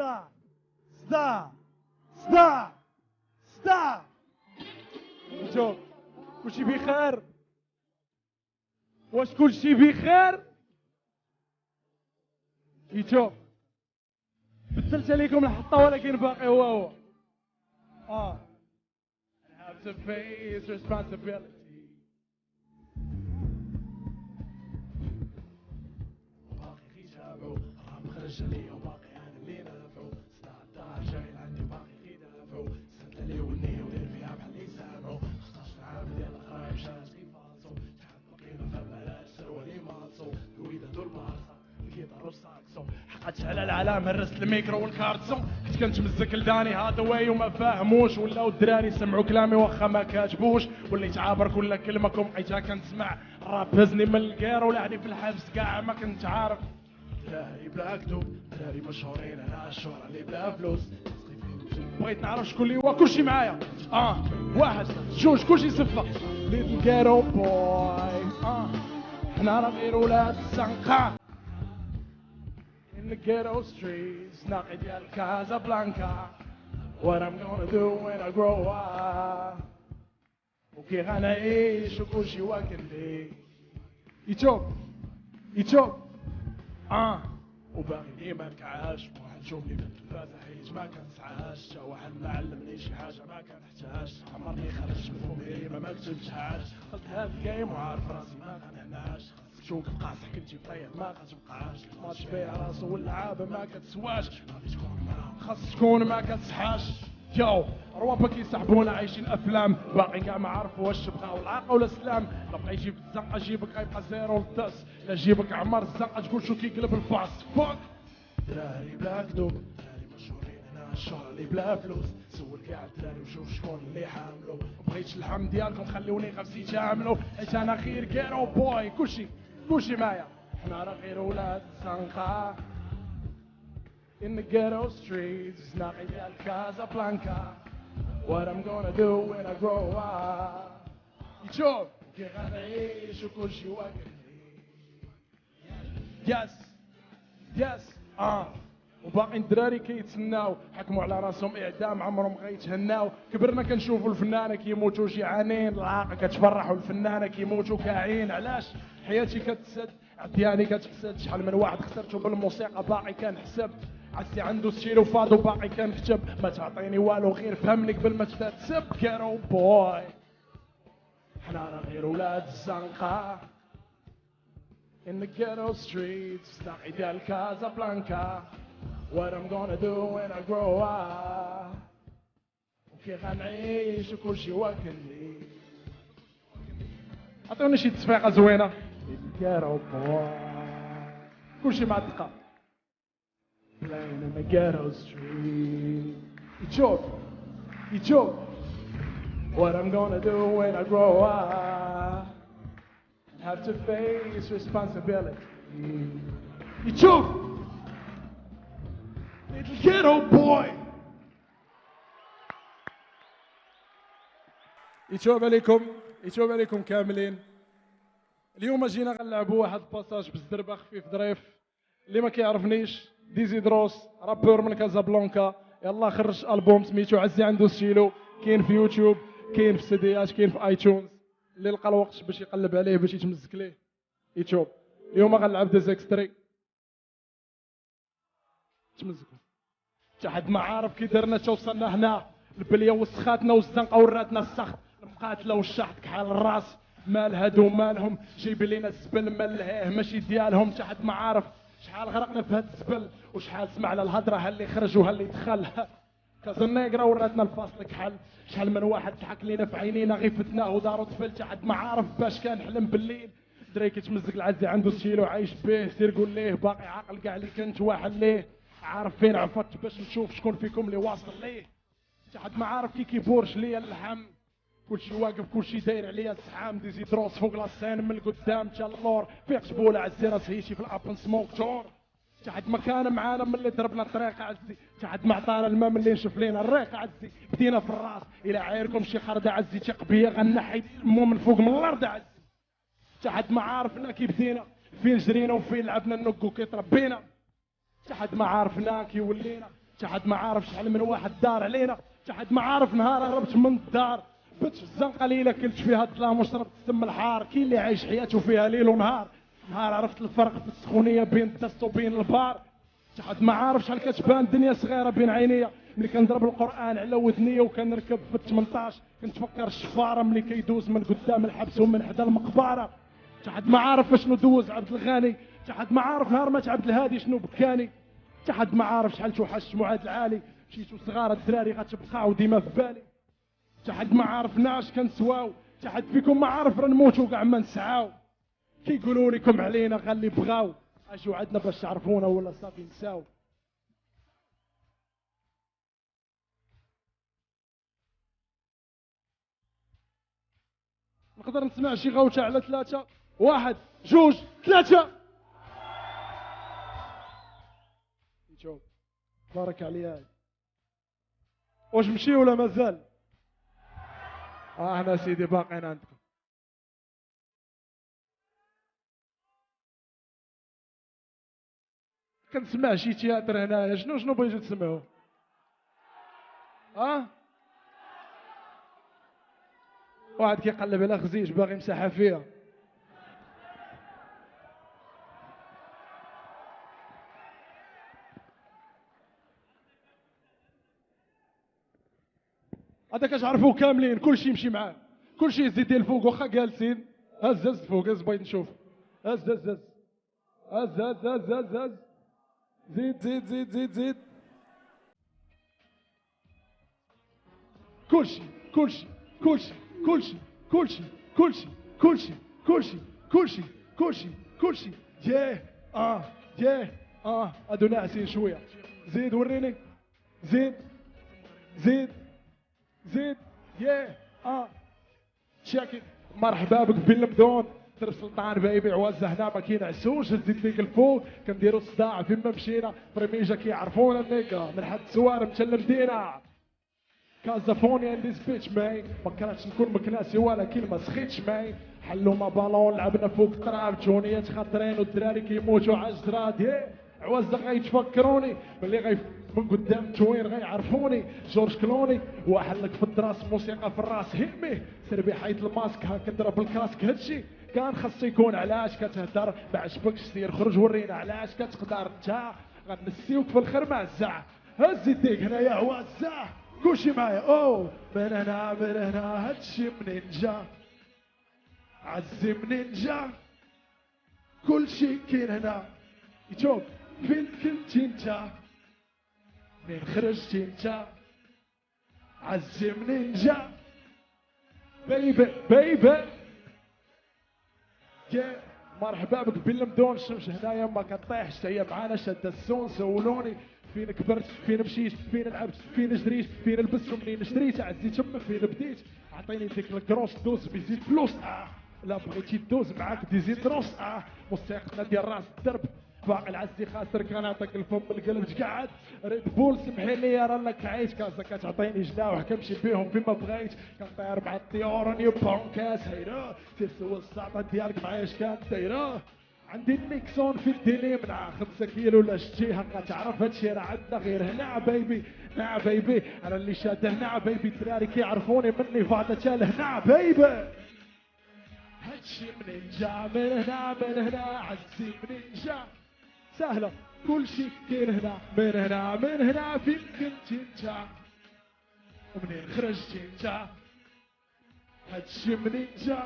صداع صداع صداع شوف كلشي بخير واش كلشي بخير يشوف بدلت عليكم الحطه ولكن باقي هو هو آه I have to face responsibility. باقي راه خرج عليا على العلام هرست الميكرو والكارتسون. كنت كنتمزك لداني هذا واي وما فاهموش ولاو الدراري سمعوا كلامي واخا ما كاتبوش. وليت عابر كل كلمه بقيتها كنسمع الراب هزني من الكير ولعني في الحبس كاع ما كنت عارف. دراري بلا كتب دراري مشهورين أنا الشهرة اللي بلا فلوس. بغيت نعرف شكون اللي هو كلشي معايا. آه واحد جوج كلشي صفة. ليتل كيرو بوي آه حنا راه غير ولاد الزنقة Ghetto streets ناقي ديال كازابلانكا What I'm gonna do when I grow up وكي غنعيش وكلشي واكل لي يتوب يتوب آه وباقي ديما نكعاش واحد شوفني في التلفازة حيت ما كنسعاش تا واحد ما علمني شي حاجة ما كنحتاج عمرني خرجت من فمي ما كتبتهاش دخلت هاد الجيم وعارف راسي ما غنعناش تشوف القاصح كنتي طيب ما كتبقاش ماتش بيع راسو واللعابة ما كتسواش. خاص تكون ما كتسحاش. يو روابا كيسحبونا عايشين أفلام. باقي كاع ما عرفوا واش بقاو العاقه ولا السلام؟ لا بقى يجيب الزنقه جيبك غيبقى زيرو للدس لا جيبك عمر الزنقه تقول شو كيقلب الباص. فوك دراري بلا كذوب دراري مشهورين أنا الشهرة اللي بلا فلوس. سول كاع الدراري وشوف شكون اللي حاملو. بغيتش اللحم ديالكم خليوني غفسي تعاملوا حيت أنا خير كيرو بوي كلشي. كلشي معايا حنا غير ولاد الزنقه in the ghetto streets زناقي ديال كازابلانكا What I'm gonna do when I grow up. يشوف كي غنعيش وكل شي yes yes آه وباقي الدراري كيتسناو حكموا على راسهم إعدام عمرهم غيتهناو كبرنا كنشوفوا الفنانة كيموتوا جيعانين. العاقة كتفرحوا الفنانة كيموتوا كاعين علاش؟ حياتي كتسد عدياني كتحسد. شحال من واحد خسرته بالموسيقى باقي كنحسب. عزي عنده ستيلو فادو باقي كنكتب ما تعطيني والو غير فهمني قبل ما تتسب. ghetto boy حنا راه غير ولاد الزنقة. In the ghetto streets, زناقي ديال كازابلانكا. What I'm gonna do when I grow up. وكي غنعيش وكل شي واكلني عطيوني شي تصفيقة زوينة. ghetto boy كل شي مع الدقه playing in the ghetto street يتشوف يتشوف What I'm gonna do when I grow up have to face responsibility. يتشوف little ghetto boy يتشوف عليكم يتشوف عليكم كاملين اليوم جينا غنلعبوا واحد ال passage بالزربة خفيف ظريف. اللي ما كيعرفنيش ديزي دروس rappeur من كازابلانكا. يلا خرج ألبوم سميتو عزي عنده ستيلو كاين في يوتيوب كاين في سيديات كاين في iTunes. اللي لقى الوقت باش يقلب عليه باش يتمزك ليه. يتوب اليوم غنلعب ديزيكستري تمزكوا حتى حد ما عارف كي درنا تا وصلنا هنا. البلية وسخاتنا والزنقة وراتنا السخط المقاتلة والشحط كحال الراس. مال هادو مالهم جايب لينا الزبل ملهيه ماشي ديالهم. حتى حد ما عارف شحال غرقنا في هاد الزبل وشحال سمعنا الهضرة ها اللي خرج وها اللي دخل. كازنيغرا وراتنا الفاصل كحل. شحال من واحد ضحك لينا في عينينا غير فتناه ودارو طفل حتى حد ما عارف باش كان حلم بالليل. دري كيتمزق العزي عنده ستيلو عايش به سير قول ليه باقي عاقل كاع اللي كنت واحد ليه. عارف فين عفت باش نشوف شكون فيكم اللي واصل ليه. حتى حد ما عارف كي كيبورش ليا اللحم كلشي واقف كلشي داير عليا الزحام ديزي دروس فوق لاسين من القدام تا اللور فيق جبوله عزي راس هيشي في الأبن سموك تور تا حد ما كان معانا من اللي ضربنا الطريق عزي. تا حد ما عطانا الماء من اللي نشوف لينا الريق عزي. بدينا في الراس. إلى عايركم شي خرده عزي تيق بيا غنحي مو من فوق من الأرض عزي. تا حد ما عارفنا كي بدينا. فين جرينا وفين لعبنا النق وكي تربينا. تا حد ما عارفنا كي ولينا. شي حد ما عارف شحال من واحد دار علينا. شي حد ما عارف نهار هربت من الدار. بت في الزنقة ليلة كلت فيها الظلام وشربت السم الحار. كاين اللي عايش حياته فيها ليل ونهار. نهار عرفت الفرق في السخونية بين الدست وبين البار. حد ما عارف شحال كتبان الدنيا صغيرة بين عينيا. ملي كنضرب القرآن على ودنيا وكنركب في 18 كنتفكر الشفاره ملي كيدوز من قدام الحبس ومن حدا المقبرة. شي حد ما عارف شنو دوز عبد الغني. شي حد ما عارف نهار مات عبد الهادي شنو بكاني. شي حد ما عارف شحال توحش معاد العالي. مشيتو صغار الدراري غتبقاو ديما في بالي. شي حد ما عارف ناش كنسواو شي حد فيكم ما عارف راه كاع ما نسعاو كيقولوا لكم علينا غالي بغاو اجوا عندنا باش تعرفونا ولا صافي نساو. نقدر نسمع شي غوته على ثلاثة؟ واحد جوج ثلاثة. شوف بارك عليا. واش مشي ولا مازال؟ إحنا سيدي باقيين عندكم. كنسمع شي تياتر هنايا شنو شنو بغيتو تسمعوا آه واحد كيقلب على خزيج باغي يمسحها فيها. هذا كتعرفوه كاملين كلشي يمشي معاه كلشي يزيد الفوق واخا جالسين هز هز فوق هز بغيت نشوف هز هز هز هز هز هز هز هز زيد زيد زيد زيد زيد كلشي كلشي كلشي كلشي كلشي كلشي كلشي كلشي كلشي كلشي كلشي ياه آه ياه آه هادو ناعسين شوية زيد وريني زيد زيد زيد ياه آه. شاكر مرحبا بك بالمدون. تر سلطان بايبي عوزة هنا ما كينعسوش زيد فيك الفوق كنديرو الصداع فين ما مشينا. فريميجا كيعرفونا النيكا من حد سوار متلمدينا كازافونيا ان ذيس بيتش ماي ما كانتش نكون مكناسي ولا كلمة. سخيتش ماي حلوا ما بالون. لعبنا فوق التراب. جونيات خاطرين والدراري كيموتوا على الجراد. عوزة غيتفكروني. ملي غي من قدام توين غيعرفوني جورج كلوني وحلك في الدراس موسيقى في الراس. هيمي سير حيد الماسك ها كضرب الكاسك هادشي كان خاص يكون علاش كتهدر؟ ما عجبكش سير خرج ورينا علاش كتقدر. انت غنسيوك في الخرمة الزع هز يديك هنايا عوازة كلشي معايا. أوه من هنا من هنا هادشي منين جا عزي منين جا كلشي كاين هنا. يشوف فين كنت انت؟ منين خرجت انت. عزي منين جا. بيبي بيبي. مرحبا بك بالمدون الشمس هنايا ما كطيحش هي معانا شد السون سولوني. فين كبرت فين مشيت فين لعبت فين جريت فين لبست ومنين شريت عزيت تما فين بديت. عطيني ديك الكروس دوز بيزيد فلوس. آه. لا بغيتي دوز معاك ديزيد روس آه. موسيقتنا ديال راس الدرب. باقي العزي خاسر كان عطاك الفم القلب تقعد ريد بول سمحي لي راك عايش. كاسا كتعطيني جناح كنمشي بيهم فيما بغيت. كنطير مع الطيور نيو بونكاس هيرا سوا الساطة ديالك معايا اش كانت دايرة. عندي النيكسون في الديني من خمسة كيلو ولا شتيها تعرف هادشي راه عندنا غير هنا بيبي هنا بيبي أنا اللي شاد هنا بيبي الدراري كيعرفوني مني فاضة هنا بيبي هادشي منين جا؟ من هنا من هنا. عزي منين جا؟ سهلة. كل شيء كاين هنا من هنا من هنا فين كنت انت ومنين خرجت انت هادشي منين جا؟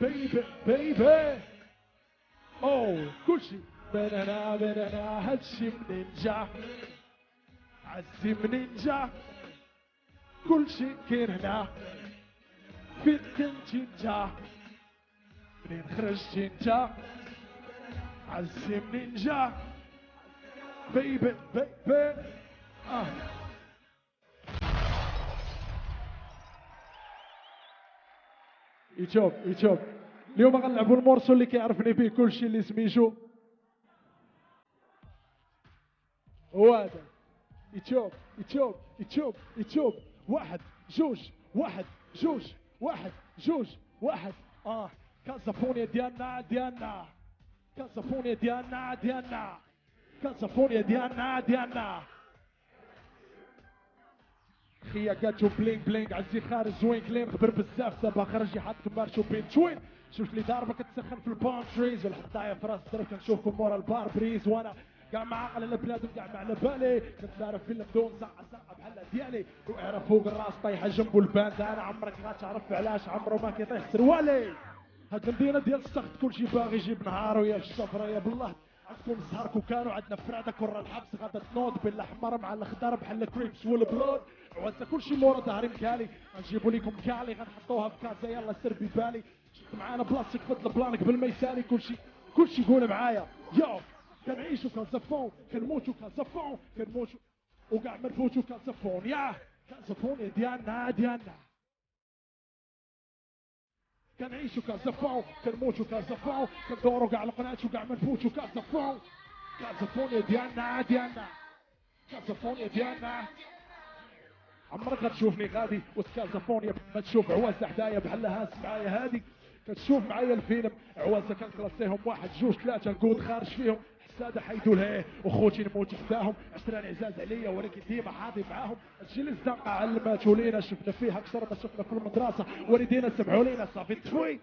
بيبي بيبي. أوه كل شيء من هنا من هنا هادشي منين جا؟ عزي منين جا؟ كل شيء كاين هنا فين كنت انت منين خرجت انت عزي منين جا بيبي بيبي. آه. يشوف يشوف اليوم غنلعبوا المورسو اللي كيعرفني به كل شيء اللي سميتو. هو هذا. يشوف يشوف يشوف يشوف واحد جوج واحد جوج واحد جوج واحد. آه. كازافونيا ديالنا ديالنا. كازافونيا ديالنا ديالنا. كازافونيا ديالنا ديالنا. خيا كاتشو بلينغ بلينغ عزي خارج زوين كلين خبر بزاف. دابا خرج يحط مارشو بين توين شوف لي ضاربه كتسخن في البام تريز والحطايه في راس الطرف كنشوفكم مورا البار بريز. وأنا كاع مع عقل البلاد وكاع مع على بالي كنت عارف فيلم دون ساعة ساعة بحال ديالي. وعرف فوق الراس طايحة جنبو الباند أنا عمرك غاتعرف علاش عمرو ما كيطيح سروالي. هاد المدينة ديال السخط كلشي باغي يجيب نهارو يا الشفرة يا بالله. عندكم زهر كوكان وعندنا فرادة كرة الحبس غادا تنوض بالاحمر مع الاخضر بحال الكريبس والبلود. وعندنا كلشي مورا ظهري مكالي غنجيبو لكم كالي غنحطوها في كازا يلا سير ببالي. معانا بلاصتك فضل بلانك قبل ما يسالي كلشي كلشي يقول معايا. يو كنعيشو كنزفون كنموتو كنزفون كنموتو وكاع ما نفوتو كنزفون يا كنزفون ديالنا ديالنا كنعيشو كنزفون كنموتو كنزفون كندورو كاع القنات وكاع ما نفوتو كنزفون كنزفون ديالنا ديالنا كنزفون ديالنا عمرك غتشوفني غادي وسط كازافونيا ما تشوف عوازة حدايا بحال هاز معايا هادي. كتشوف معايا الفيلم عوازة كنكلاسيهم واحد جوج ثلاثة نقود خارج فيهم. حسادة حيدو لها وخوتي نموت حداهم عشران عزاز عليا ولكن ديما حاضي معاهم. الجيل الزنقة علماتو لينا شفنا فيها أكثر ما شفنا في المدرسة والدينا سمعوا لينا صافي. تفوي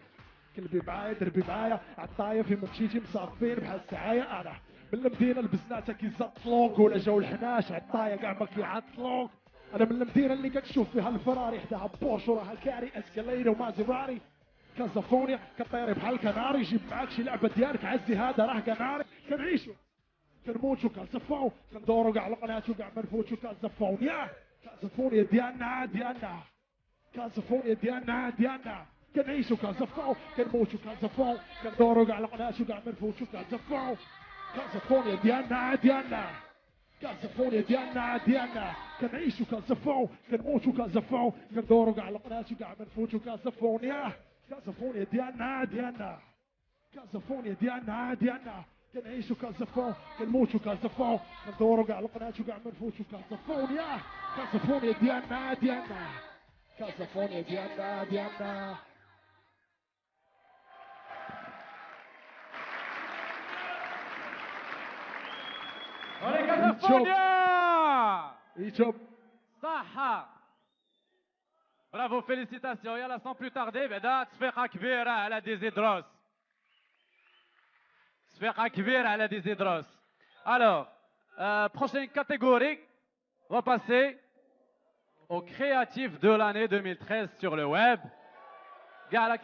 كلبي معايا دربي معايا. عالطاية فين ما مشيتي مصافين بحال السعاية أنا. من المدينة لبسناتها كيزطلوك ولا جاو الحناش عالطاية كاع ما كيعطلوك أنا من المدينة اللي كتشوف فيها الفراري حداها بورش وراها كاري اسكاليري ومازيراري كازافونيا كطيري بحال كناري جيب معاك شي لعبة ديالك عزي هذا راه كناري. كنعيشو. كنموتو كنزفو كندورو كاع القنات وكاع ما نفوتو كازافونيا كازافونيا ديالنا ديالنا كازافونيا ديالنا ديالنا كنعيشو كازافو كنموتو كازافو كندورو كاع القنات وكاع ما نفوتو كازافو كازافونيا ديالنا ديالنا كازافونيا ديالنا ديالنا كنعيشو كازافو كنموتو كازافو كندورو كاع القنات وكاع ما نفوتو كازافونيا كازافونيا ديالنا ديالنا. كازافونيا ديالنا ديالنا. كنعيشو كازافون كنموتو كازافون. كندورو كاع القنات وكاع ما نفوتو كازافونيا. كازافونيا ديالنا ديالنا. كازافونيا ديالنا ديالنا. Allez, California ايجاب صح برافو فيليسيتاسيون يلا sans plus tarder بعدا تصفيقة كبيرة على ديزيدروس تصفيقة كبيرة على ديزيدروس Alors, euh, prochaine catégorie, on va passer au créatif de l'année 2013 sur le web. Gars, la